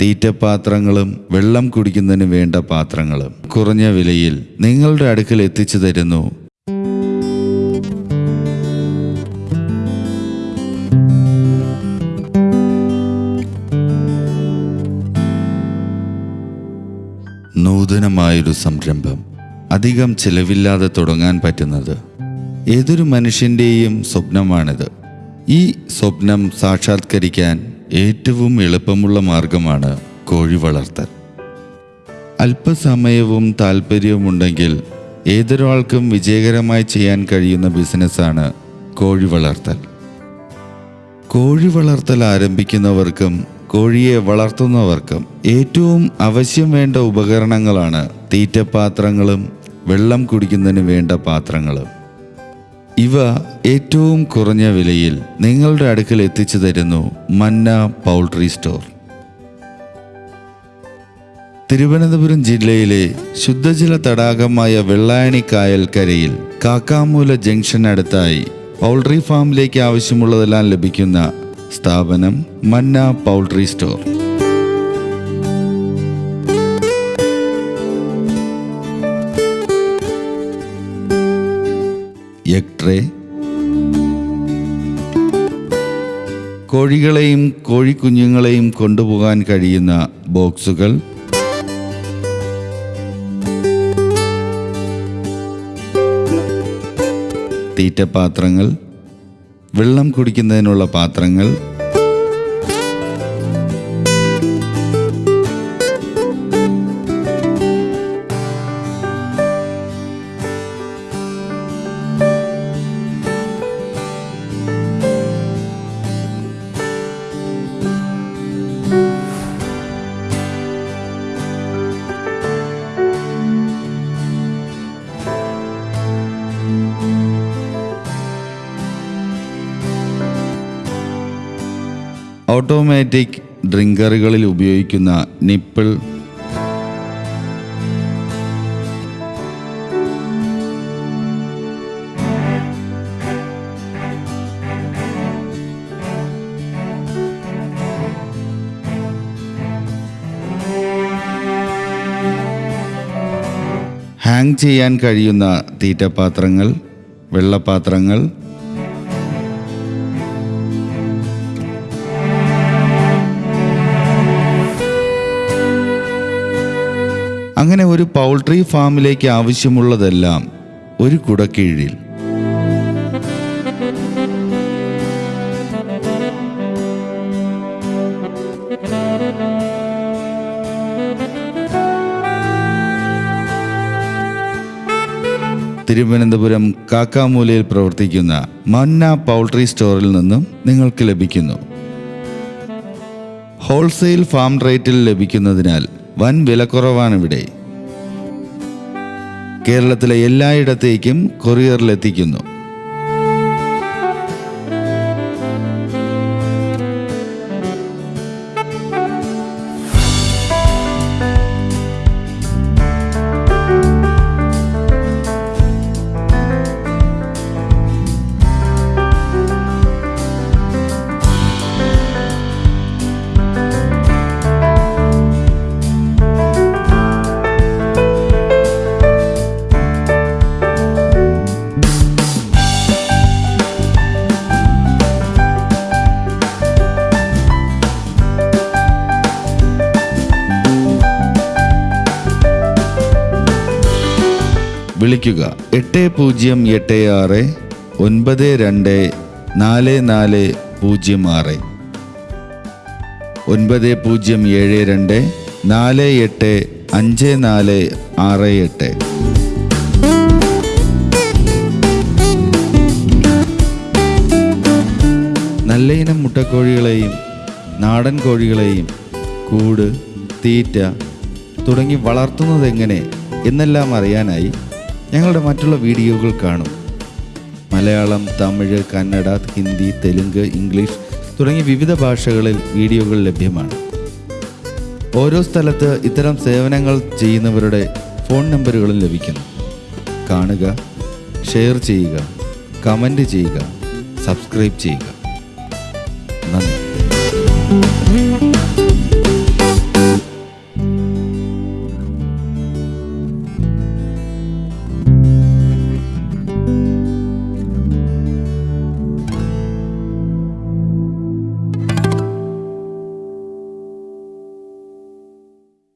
തീറ്റപാത്രങ്ങളും വെള്ളം കുടിക്കുന്നതിന് വേണ്ട പാത്രങ്ങളും കുറഞ്ഞ വിലയിൽ നിങ്ങളുടെ അടുക്കൽ എത്തിച്ചു തരുന്നു. നൂതനമായൊരു സംരംഭം. അധികം ചിലവില്ലാതെ തുടങ്ങാൻ പറ്റുന്നത്. ഏതൊരു മനുഷ്യന്റെയും സ്വപ്നമാണിത്. ഈ സ്വപ്നം സാക്ഷാത്കരിക്കാൻ ഏറ്റവും എളുപ്പമുള്ള മാർഗമാണ് കോഴി വളർത്തൽ. അല്പസമയവും താല്പര്യവുമുണ്ടെങ്കിൽ ഏതൊരാൾക്കും വിജയകരമായി ചെയ്യാൻ കഴിയുന്ന ബിസിനസ്സാണ് കോഴി വളർത്തൽ. കോഴി വളർത്തൽ ആരംഭിക്കുന്നവർക്കും കോഴിയെ വളർത്തുന്നവർക്കും ഏറ്റവും ആവശ്യം വേണ്ട ഉപകരണങ്ങളാണ് തീറ്റപാത്രങ്ങളും വെള്ളം കുടിക്കുന്നതിന് വേണ്ട പാത്രങ്ങളും. ഇവ ഏറ്റവും കുറഞ്ഞ വിലയിൽ നിങ്ങളുടെ അടുക്കൽ എത്തിച്ചു തരുന്നു മന്ന പൗൾട്രി സ്റ്റോർ. തിരുവനന്തപുരം ജില്ലയിലെ ശുദ്ധജല തടാകമായ വെള്ളായണി കായൽക്കരയിൽ കാക്കാമൂല ജംഗ്ഷൻ അടുത്തായി പൗൾട്രി ഫാമിലേക്ക് ആവശ്യമുള്ളതെല്ലാം ലഭിക്കുന്ന സ്ഥാപനം Manna poultry store. Egg tray കോഴികളെയും കോഴിക്കുഞ്ഞുങ്ങളെയും കൊണ്ടുപോകാൻ കഴിയുന്ന ബോക്സുകൾ. തീറ്റപാത്രങ്ങൾ. വെള്ളം കുടിക്കുന്നതിനുള്ള പാത്രങ്ങൾ. ഓട്ടോമാറ്റിക് ഡ്രിങ്കറുകളിൽ ഉപയോഗിക്കുന്ന നിപ്പിൾ. ഹാങ് ചെയ്യാൻ കഴിയുന്ന തീറ്റപാത്രങ്ങൾ വെള്ളപാത്രങ്ങൾ അങ്ങനെ ഒരു പൗൾട്രി ഫാമിലേക്ക് ആവശ്യമുള്ളതെല്ലാം ഒരു കുടക്കീഴിൽ. തിരുവനന്തപുരം കാക്കാമൂലയിൽ പ്രവർത്തിക്കുന്ന മന്ന പൗൾട്രി സ്റ്റോറിൽ നിന്നും നിങ്ങൾക്ക് ലഭിക്കുന്നു. ഹോൾസെയിൽ ഫാം റേറ്റിൽ ലഭിക്കുന്നതിനാൽ വൻ വിലക്കുറവാണിവിടെ. കേരളത്തിലെ എല്ലായിടത്തേക്കും കൊറിയറിലെത്തിക്കുന്നു. വിളിക്കുക. എട്ട് പൂജ്യം എട്ട് ആറ് ഒൻപത് രണ്ട് നാല് നാല് പൂജ്യം ആറ്. ഒൻപത് പൂജ്യം ഏഴ് രണ്ട് നാല് എട്ട് അഞ്ച് നാല് ആറ് എട്ട്. നല്ല ഇനം മുട്ടക്കോഴികളെയും നാടൻ കോഴികളെയും കൂട് തീറ്റ തുടങ്ങി വളർത്തുന്നത് എങ്ങനെ എന്നെല്ലാം അറിയാനായി ഞങ്ങളുടെ മറ്റുള്ള വീഡിയോകൾ കാണും. മലയാളം തമിഴ് കന്നഡ ഹിന്ദി തെലുങ്ക് ഇംഗ്ലീഷ് തുടങ്ങി വിവിധ ഭാഷകളിൽ വീഡിയോകൾ ലഭ്യമാണ്. ഓരോ സ്ഥലത്ത് ഇത്തരം സേവനങ്ങൾ ചെയ്യുന്നവരുടെ ഫോൺ നമ്പറുകളും ലഭിക്കുന്നു. കാണുക ഷെയർ ചെയ്യുക കമന്റ് ചെയ്യുക സബ്സ്ക്രൈബ് ചെയ്യുക.